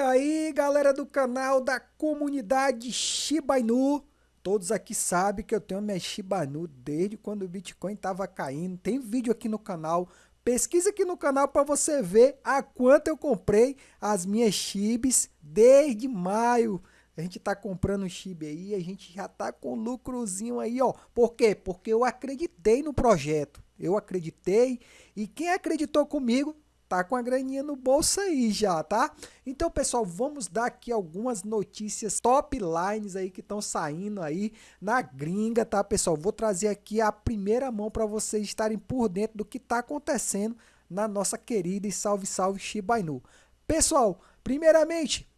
aí, galera do canal da comunidade Shiba Inu. Todos aqui sabem que eu tenho minha Shiba Inu desde quando o Bitcoin estava caindo. Tem vídeo aqui no canal. Pesquisa aqui no canal para você ver a quanto eu comprei as minhas Shibs desde maio. A gente tá comprando Shiba aí, a gente já tá com lucrozinho aí, ó. Por quê? Porque eu acreditei no projeto. Eu acreditei e quem acreditou comigo tá com a graninha no bolso aí já, tá? Então, pessoal, vamos dar aqui algumas notícias top lines aí que estão saindo aí na gringa, tá, pessoal? Vou trazer aqui a primeira mão para vocês estarem por dentro do que tá acontecendo na nossa querida e salve salve Shiba Inu. Pessoal, primeiramente,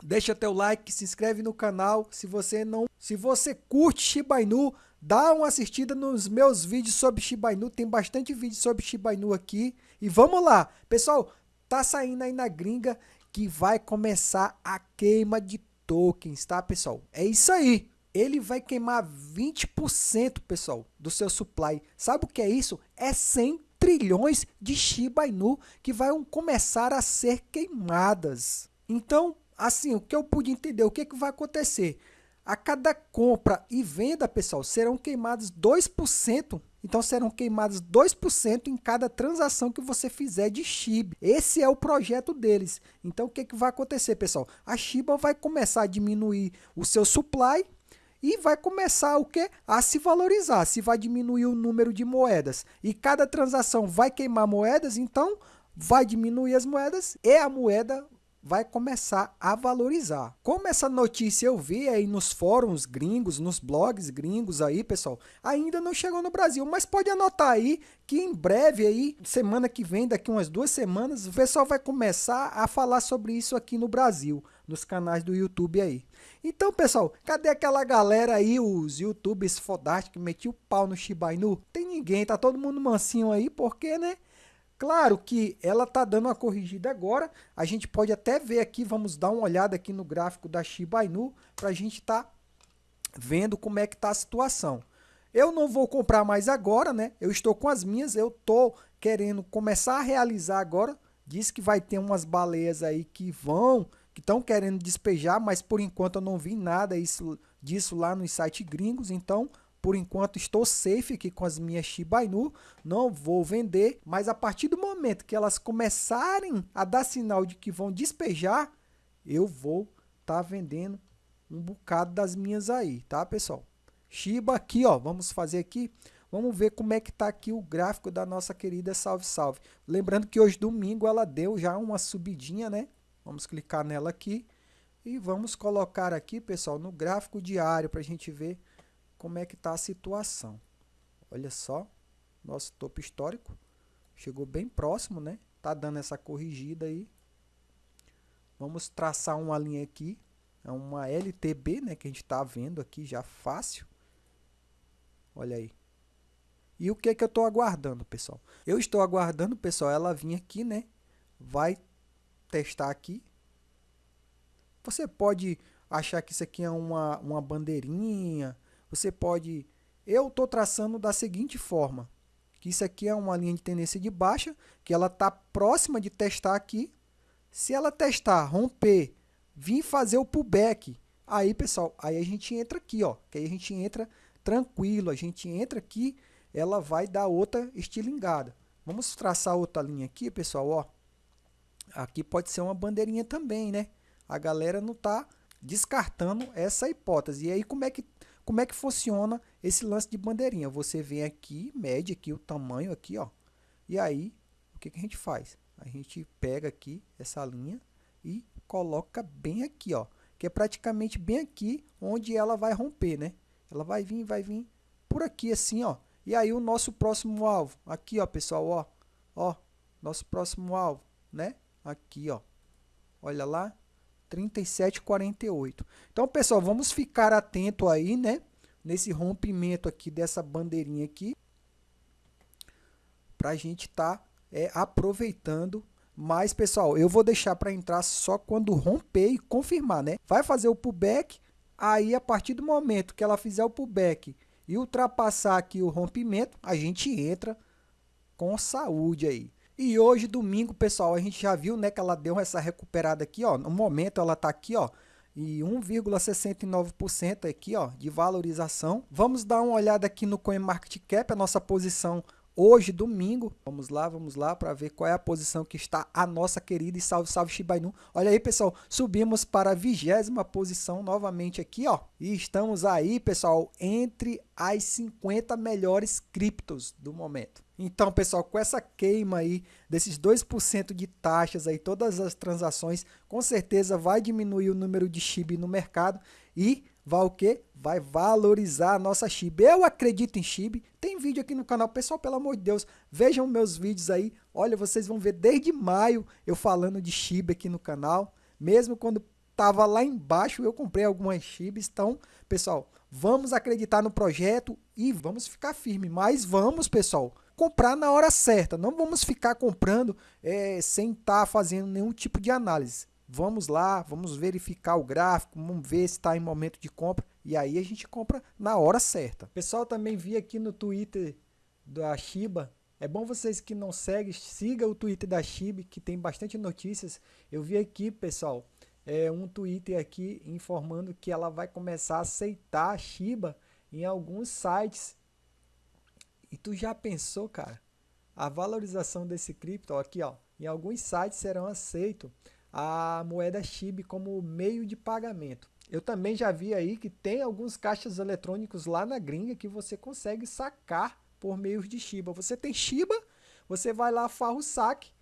deixa teu like, se inscreve no canal, se você não, se você curte Shiba Inu, Dá uma assistida nos meus vídeos sobre Shiba Inu, tem bastante vídeo sobre Shiba Inu aqui. E vamos lá, pessoal, tá saindo aí na gringa que vai começar a queima de tokens, tá pessoal? É isso aí, ele vai queimar 20%, pessoal, do seu supply. Sabe o que é isso? É 100 trilhões de Shiba Inu que vão começar a ser queimadas. Então, assim, o que eu pude entender, o que, que vai acontecer? A cada compra e venda, pessoal, serão queimados 2%. Então, serão queimados 2% em cada transação que você fizer de SHIB. Esse é o projeto deles. Então, o que, que vai acontecer, pessoal? A Shiba vai começar a diminuir o seu supply e vai começar o que? A se valorizar. Se vai diminuir o número de moedas e cada transação vai queimar moedas, então vai diminuir as moedas e a moeda vai começar a valorizar. Como essa notícia eu vi aí nos fóruns gringos, nos blogs gringos aí, pessoal, ainda não chegou no Brasil, mas pode anotar aí que em breve aí, semana que vem, daqui umas duas semanas, o pessoal vai começar a falar sobre isso aqui no Brasil, nos canais do YouTube aí. Então, pessoal, cadê aquela galera aí, os youtubers fodásticos que metiam o pau no Shiba Inu? Tem ninguém, tá todo mundo mansinho aí, porque, né? Claro que ela está dando uma corrigida agora, a gente pode até ver aqui, vamos dar uma olhada aqui no gráfico da Shiba Inu, para a gente estar tá vendo como é que está a situação. Eu não vou comprar mais agora, né? Eu estou com as minhas, eu estou querendo começar a realizar agora. Diz que vai ter umas baleias aí que vão, que estão querendo despejar, mas por enquanto eu não vi nada isso, disso lá nos sites gringos, então por enquanto estou safe aqui com as minhas Shiba Inu, não vou vender, mas a partir do momento que elas começarem a dar sinal de que vão despejar, eu vou estar tá vendendo um bocado das minhas aí, tá pessoal? Shiba aqui, ó, vamos fazer aqui, vamos ver como é que tá aqui o gráfico da nossa querida Salve Salve. Lembrando que hoje domingo ela deu já uma subidinha, né? Vamos clicar nela aqui e vamos colocar aqui, pessoal, no gráfico diário para a gente ver como é que está a situação. Olha só, nosso topo histórico chegou bem próximo, né? Tá dando essa corrigida aí. Vamos traçar uma linha aqui, é uma LTB, né, que a gente está vendo aqui já fácil. Olha aí. E o que é que eu estou aguardando, pessoal? Eu estou aguardando, pessoal, ela vir aqui, né? Vai testar aqui. Você pode achar que isso aqui é uma, uma bandeirinha, você pode... Eu estou traçando da seguinte forma, que isso aqui é uma linha de tendência de baixa, que ela está próxima de testar aqui. Se ela testar, romper, vir fazer o pullback, aí pessoal, aí a gente entra aqui, ó, que aí a gente entra tranquilo, a gente entra aqui, ela vai dar outra estilingada. Vamos traçar outra linha aqui, pessoal, ó. Aqui pode ser uma bandeirinha também, né? A galera não está descartando essa hipótese. E aí como é que como é que funciona esse lance de bandeirinha? Você vem aqui, mede aqui o tamanho aqui, ó. E aí, o que, que a gente faz? A gente pega aqui essa linha e coloca bem aqui, ó. Que é praticamente bem aqui onde ela vai romper, né? Ela vai vir, vai vir por aqui assim, ó. E aí o nosso próximo alvo, aqui, ó, pessoal, ó. Ó, nosso próximo alvo, né? Aqui, ó. Olha lá, 37,48. Então, pessoal, vamos ficar atento aí, né? Nesse rompimento aqui dessa bandeirinha aqui. Para a gente estar tá, é, aproveitando. Mas, pessoal, eu vou deixar para entrar só quando romper e confirmar, né? Vai fazer o pullback. Aí, a partir do momento que ela fizer o pullback e ultrapassar aqui o rompimento, a gente entra com saúde aí. E hoje, domingo, pessoal, a gente já viu, né, que ela deu essa recuperada aqui, ó. No momento ela tá aqui, ó, e 1,69% aqui, ó, de valorização. Vamos dar uma olhada aqui no CoinMarketCap, a nossa posição hoje, domingo. Vamos lá, vamos lá para ver qual é a posição que está a nossa querida e salve, salve Shiba Inu. Olha aí, pessoal, subimos para a vigésima posição novamente aqui, ó. E estamos aí, pessoal, entre as 50 melhores criptos do momento. Então, pessoal, com essa queima aí desses 2% de taxas aí, todas as transações, com certeza vai diminuir o número de SHIB no mercado e vai o quê? Vai valorizar a nossa SHIB. Eu acredito em SHIB. Tem vídeo aqui no canal. Pessoal, pelo amor de Deus, vejam meus vídeos aí. Olha, vocês vão ver desde maio eu falando de SHIB aqui no canal. Mesmo quando estava lá embaixo, eu comprei algumas SHIBs. Então, pessoal, vamos acreditar no projeto e vamos ficar firme. Mas vamos, pessoal, comprar na hora certa. Não vamos ficar comprando é, sem estar tá fazendo nenhum tipo de análise. Vamos lá, vamos verificar o gráfico, vamos ver se está em momento de compra e aí a gente compra na hora certa. Pessoal, também vi aqui no Twitter da Shiba. É bom vocês que não seguem, siga o Twitter da Shiba, que tem bastante notícias. Eu vi aqui, pessoal, é, um Twitter aqui informando que ela vai começar a aceitar a Shiba em alguns sites. E tu já pensou, cara? A valorização desse cripto, ó, aqui, ó, em alguns sites serão aceitos a moeda SHIB como meio de pagamento. Eu também já vi aí que tem alguns caixas eletrônicos lá na gringa que você consegue sacar por meios de Shiba. Você tem Shiba, você vai lá, farra o saque,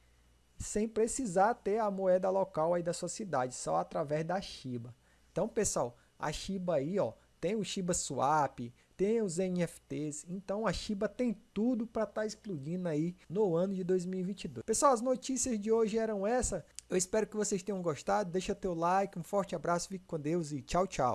sem precisar ter a moeda local aí da sua cidade, só através da Shiba. Então, pessoal, a Shiba aí, ó, tem o Shiba Swap, tem os NFTs, então a Shiba tem tudo para estar tá explodindo aí no ano de 2022. Pessoal, as notícias de hoje eram essa. Eu espero que vocês tenham gostado. Deixa teu like, um forte abraço, fique com Deus e tchau, tchau.